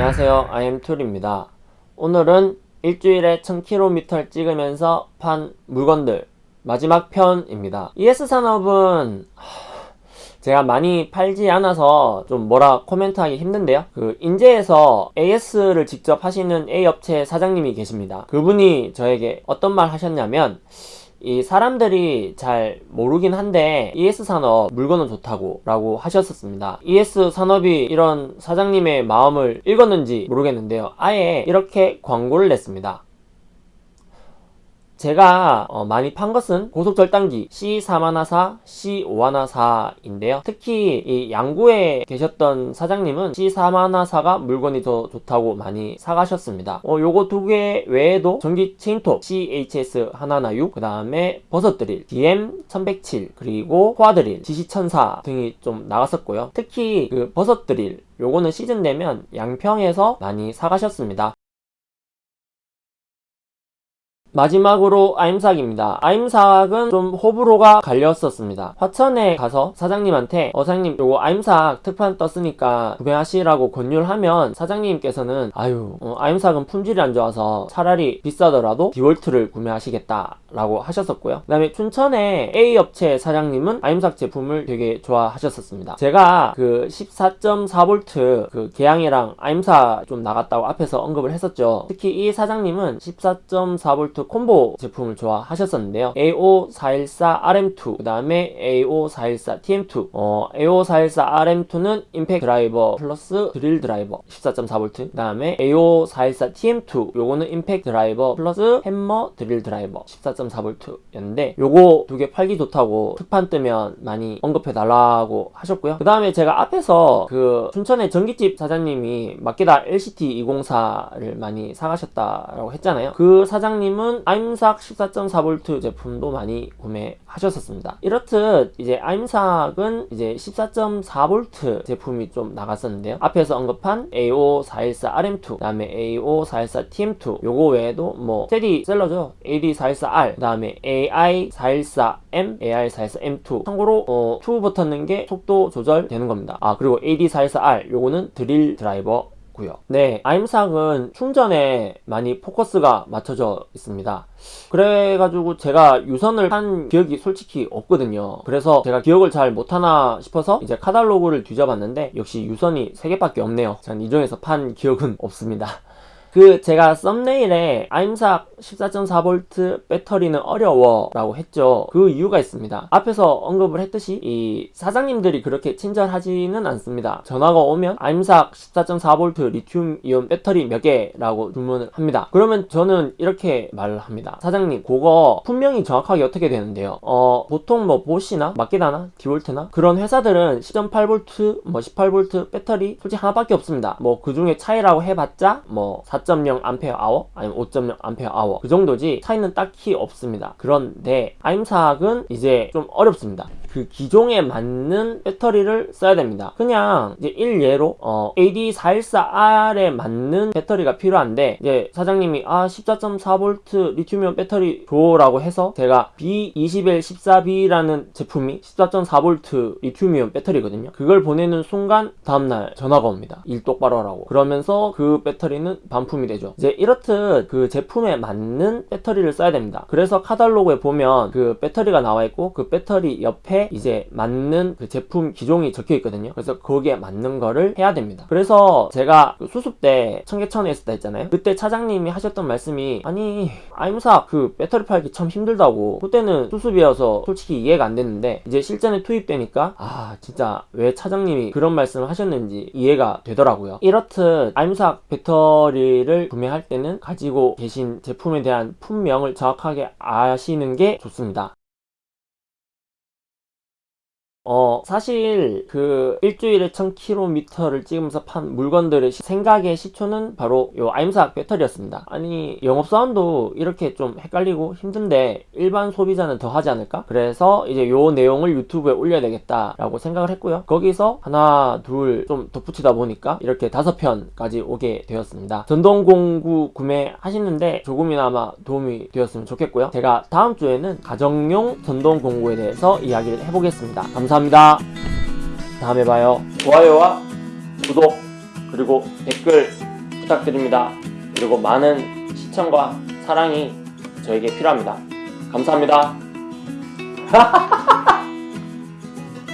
안녕하세요. IM툴입니다. 오늘은 일주일에 1000km를 찍으면서 판 물건들 마지막 편입니다. ES산업은 제가 많이 팔지 않아서 좀 뭐라 코멘트하기 힘든데요. 그 인제에서 AS를 직접 하시는 A업체 사장님이 계십니다. 그분이 저에게 어떤 말 하셨냐면 이 사람들이 잘 모르긴 한데 ES산업 물건은 좋다고 라고 하셨었습니다. ES산업이 이런 사장님의 마음을 읽었는지 모르겠는데요. 아예 이렇게 광고를 냈습니다 제가 어, 많이 판 것은 고속절단기 C414, C514인데요. 특히 이 양구에 계셨던 사장님은 C414가 물건이 더 좋다고 많이 사가셨습니다. 어, 요거 두 개 외에도 전기 체인톱 CHS 하나나 6, 그 다음에 버섯드릴 DM1107, 그리고 코아드릴 GC1004 등이 좀 나갔었고요. 특히 그 버섯드릴 요거는 시즌 되면 양평에서 많이 사가셨습니다. 마지막으로 아임삭입니다. 아임삭은 좀 호불호가 갈렸었습니다. 화천에 가서 사장님한테 어 사장님 요거 아임삭 특판 떴으니까 구매하시라고 권유를 하면 사장님께서는 아유 어, 아임삭은 품질이 안 좋아서 차라리 비싸더라도 디월트를 구매하시겠다 라고 하셨었고요. 그 다음에 춘천의 A업체 사장님은 아임삭 제품을 되게 좋아하셨었습니다. 제가 그 14.4V 그 개양이랑 아임삭 좀 나갔다고 앞에서 언급을 했었죠. 특히 이 사장님은 14.4V 콤보 제품을 좋아하셨었는데요. AO414RM2 그 다음에 AO414TM2 어, AO414RM2는 임팩 드라이버 플러스 드릴 드라이버 14.4V 그 다음에 AO414TM2 요거는 임팩 드라이버 플러스 햄머 드릴 드라이버 14.4V 였는데 요거 두 개 팔기 좋다고 특판 뜨면 많이 언급해 달라고 하셨고요. 그 다음에 제가 앞에서 그 춘천의 전기집 사장님이 마케다 LCT204를 많이 사가셨다라고 했잖아요. 그 사장님은 요즘은 아임삭 14.4V 제품도 많이 구매하셨었습니다. 이렇듯 이제 아임삭은 이제 14.4V 제품이 좀 나갔었는데요. 앞에서 언급한 AO414RM2, 그 다음에 AO414TM2 요거 외에도 뭐 스테디셀러죠. AD414R, 그 다음에 AI414M, AI414M2 참고로 어, 2 붙었는 게 속도 조절 되는 겁니다. 아 그리고 AD414R 요거는 드릴 드라이버 고요 네, 아임삭은 충전에 많이 포커스가 맞춰져 있습니다. 그래가지고 제가 유선을 한 기억이 솔직히 없거든요. 그래서 제가 기억을 잘 못하나 싶어서 이제 카달로그를 뒤져봤는데 역시 유선이 3개밖에 없네요. 전 이 중에서 판 기억은 없습니다. 그 제가 썸네일에 아임삭 14.4V 배터리는 어려워 라고 했죠. 그 이유가 있습니다. 앞에서 언급을 했듯이 이 사장님들이 그렇게 친절하지는 않습니다. 전화가 오면 아임삭 14.4V 리튬 이온 배터리 몇 개 라고 주문을 합니다. 그러면 저는 이렇게 말을 합니다. 사장님 그거 분명히 정확하게 어떻게 되는데요? 어 보통 뭐 보쉬나 마끼다나 디월트나 그런 회사들은 10.8V 뭐 18V 배터리 솔직히 하나밖에 없습니다. 뭐 그 중에 차이라고 해봤자 뭐4.0 암페어 아니면 5.0 암페어 그 정도지 차이는 딱히 없습니다. 그런데 아임삭은 이제 좀 어렵습니다 그 기종에 맞는 배터리를 써야 됩니다. 그냥 이제 일예로 어, AD414R에 맞는 배터리가 필요한데 이제 사장님이 아 14.4V 리튬이온 배터리 줘라고 해서 제가 B2114B라는 제품이 14.4V 리튬이온 배터리거든요. 그걸 보내는 순간 다음날 전화가 옵니다. 일 똑바로 하라고. 그러면서 그 배터리는 반품이 되죠. 이제 이렇듯 그 제품에 맞는 배터리를 써야 됩니다. 그래서 카탈로그에 보면 그 배터리가 나와 있고 그 배터리 옆에 이제 맞는 그 제품 기종이 적혀 있거든요. 그래서 거기에 맞는 거를 해야 됩니다. 그래서 제가 그 수습 때 청계천에 있었다 했잖아요. 그때 차장님이 하셨던 말씀이 아니 아임사 그 배터리 팔기 참 힘들다고. 그때는 수습이어서 솔직히 이해가 안 됐는데 이제 실전에 투입되니까 아 진짜 왜 차장님이 그런 말씀을 하셨는지 이해가 되더라고요. 이렇듯 아임삭 배터리를 구매할 때는 가지고 계신 제품에 대한 품명을 정확하게 아시는 게 좋습니다 어 사실 그 일주일에 1000km를 찍으면서 판 물건들의 생각의 시초는 바로 요 아임삭 배터리였습니다. 아니 영업 사원도 이렇게 좀 헷갈리고 힘든데 일반 소비자는 더 하지 않을까? 그래서 이제 요 내용을 유튜브에 올려야 되겠다 라고 생각을 했고요. 거기서 하나 둘 좀 덧붙이다 보니까 이렇게 다섯 편까지 오게 되었습니다. 전동 공구 구매하시는데 조금이나마 도움이 되었으면 좋겠고요. 제가 다음 주에는 가정용 전동 공구에 대해서 이야기를 해보겠습니다. 감사합니다 감사합니다. 다음에 봐요. 좋아요와 구독 그리고 댓글 부탁드립니다. 그리고 많은 시청과 사랑이 저에게 필요합니다. 감사합니다.